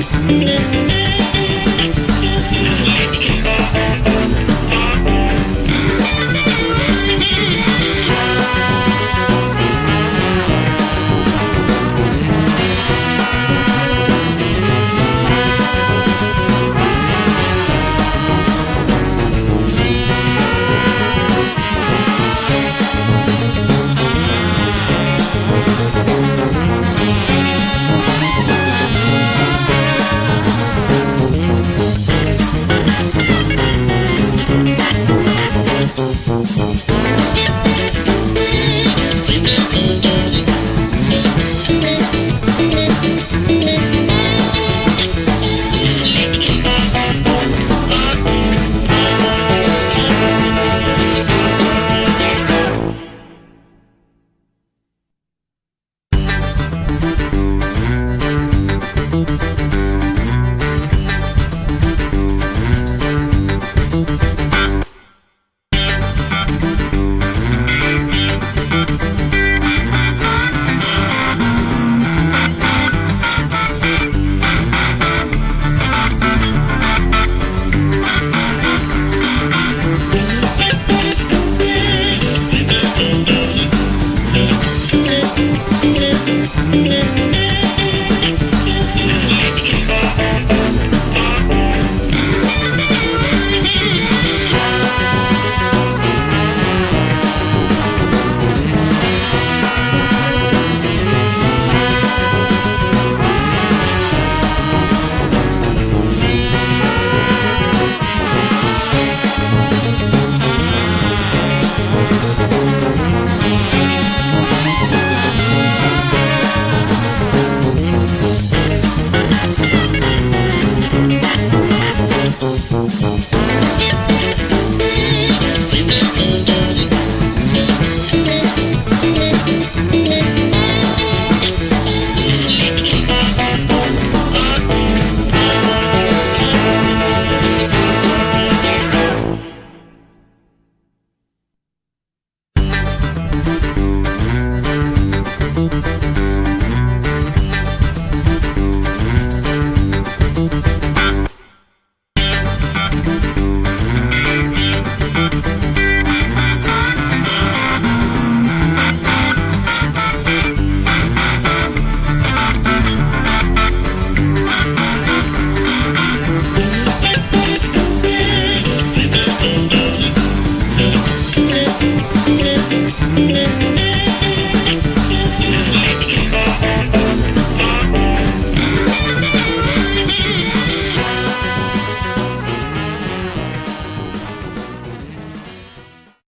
Música